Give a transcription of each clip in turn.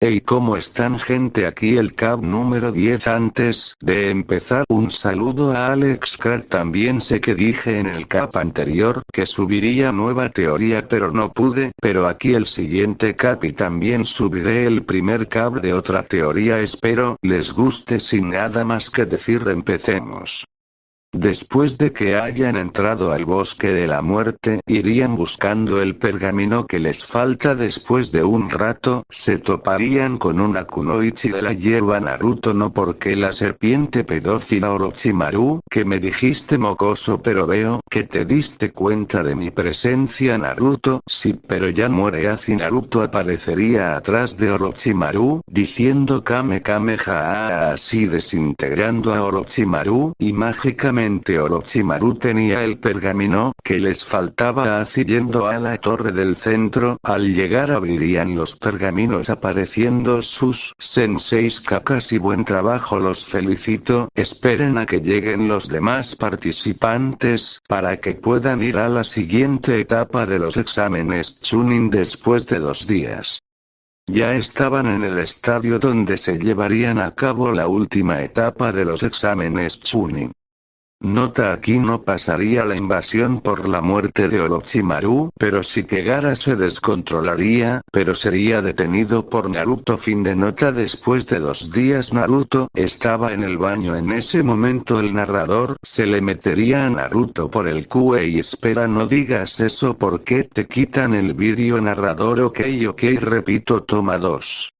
Hey ¿cómo están gente aquí el cab número 10 antes de empezar un saludo a Alex Crack también sé que dije en el cap anterior que subiría nueva teoría pero no pude. Pero aquí el siguiente cap y también subiré el primer cap de otra teoría. Espero les guste. Sin nada más que decir empecemos. Después de que hayan entrado al bosque de la muerte, irían buscando el pergamino que les falta. Después de un rato, se toparían con una kunoichi de la hierba Naruto. No porque la serpiente pedófila Orochimaru, que me dijiste mocoso pero veo que te diste cuenta de mi presencia Naruto, sí pero ya muere así Naruto aparecería atrás de Orochimaru, diciendo Kame Kameha así desintegrando a Orochimaru, y mágicamente Orochimaru tenía el pergamino que les faltaba así a la torre del centro, al llegar abrirían los pergaminos apareciendo sus senseis cacas y buen trabajo los felicito, esperen a que lleguen los demás participantes, para que puedan ir a la siguiente etapa de los exámenes Chunin después de dos días. Ya estaban en el estadio donde se llevarían a cabo la última etapa de los exámenes Chunin. Nota aquí no pasaría la invasión por la muerte de Orochimaru, pero si que Gara se descontrolaría, pero sería detenido por Naruto. Fin de nota. Después de dos días Naruto estaba en el baño. En ese momento el narrador se le metería a Naruto por el QE y espera no digas eso porque te quitan el vídeo narrador ok ok repito toma dos.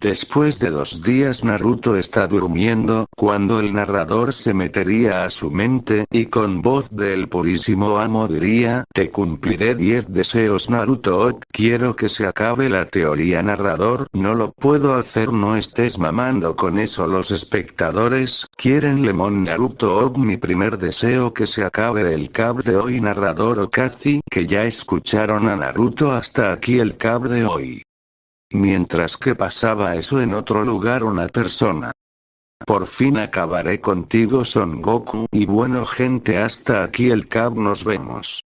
Después de dos días Naruto está durmiendo, cuando el narrador se metería a su mente, y con voz del purísimo amo diría, te cumpliré 10 deseos Naruto quiero que se acabe la teoría narrador, no lo puedo hacer no estés mamando con eso los espectadores, quieren lemon Naruto mi primer deseo que se acabe el cab de hoy narrador Okazi, que ya escucharon a Naruto hasta aquí el cab de hoy. Mientras que pasaba eso en otro lugar una persona. Por fin acabaré contigo Son Goku y bueno gente hasta aquí el cab nos vemos.